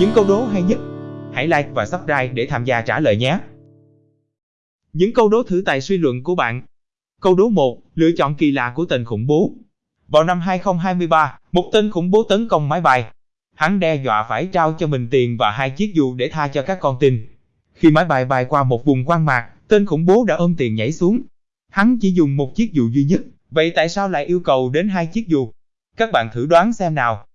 Những câu đố hay nhất, hãy like và subscribe để tham gia trả lời nhé. Những câu đố thử tài suy luận của bạn. Câu đố 1, lựa chọn kỳ lạ của tên khủng bố. Vào năm 2023, một tên khủng bố tấn công máy bay. Hắn đe dọa phải trao cho mình tiền và hai chiếc dù để tha cho các con tin. Khi máy bay bay qua một vùng quan mạc, tên khủng bố đã ôm tiền nhảy xuống. Hắn chỉ dùng một chiếc dù duy nhất, vậy tại sao lại yêu cầu đến hai chiếc dù? Các bạn thử đoán xem nào.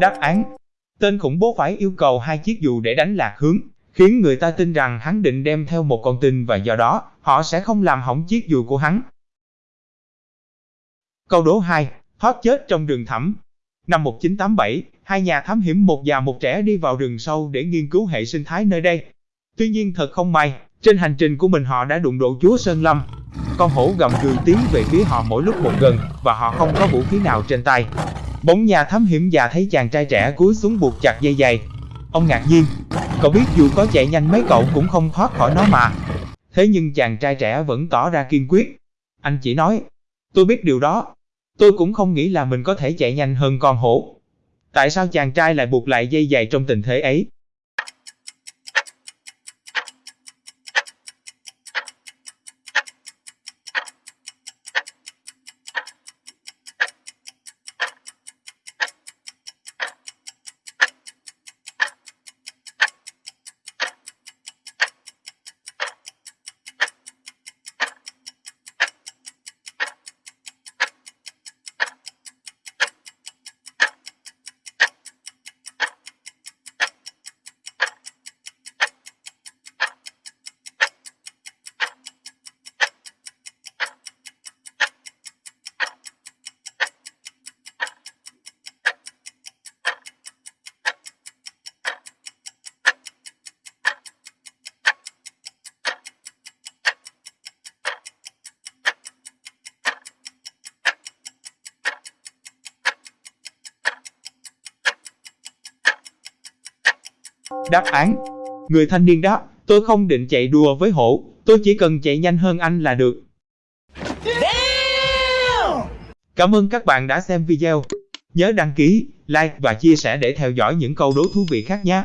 Đáp án Tên khủng bố phải yêu cầu hai chiếc dù để đánh lạc hướng, khiến người ta tin rằng hắn định đem theo một con tin và do đó, họ sẽ không làm hỏng chiếc dù của hắn. Câu đố 2. Thoát chết trong rừng thẳm Năm 1987, hai nhà thám hiểm một già một trẻ đi vào rừng sâu để nghiên cứu hệ sinh thái nơi đây. Tuy nhiên thật không may, trên hành trình của mình họ đã đụng độ chúa Sơn Lâm. Con hổ gầm gừ tiến về phía họ mỗi lúc một gần, và họ không có vũ khí nào trên tay. Bỗng nhà thám hiểm già thấy chàng trai trẻ cúi xuống buộc chặt dây dày. Ông ngạc nhiên, cậu biết dù có chạy nhanh mấy cậu cũng không thoát khỏi nó mà. Thế nhưng chàng trai trẻ vẫn tỏ ra kiên quyết. Anh chỉ nói, tôi biết điều đó. Tôi cũng không nghĩ là mình có thể chạy nhanh hơn con hổ. Tại sao chàng trai lại buộc lại dây dày trong tình thế ấy? Đáp án Người thanh niên đáp, tôi không định chạy đua với hổ, tôi chỉ cần chạy nhanh hơn anh là được. Cảm ơn các bạn đã xem video. Nhớ đăng ký, like và chia sẻ để theo dõi những câu đố thú vị khác nhé.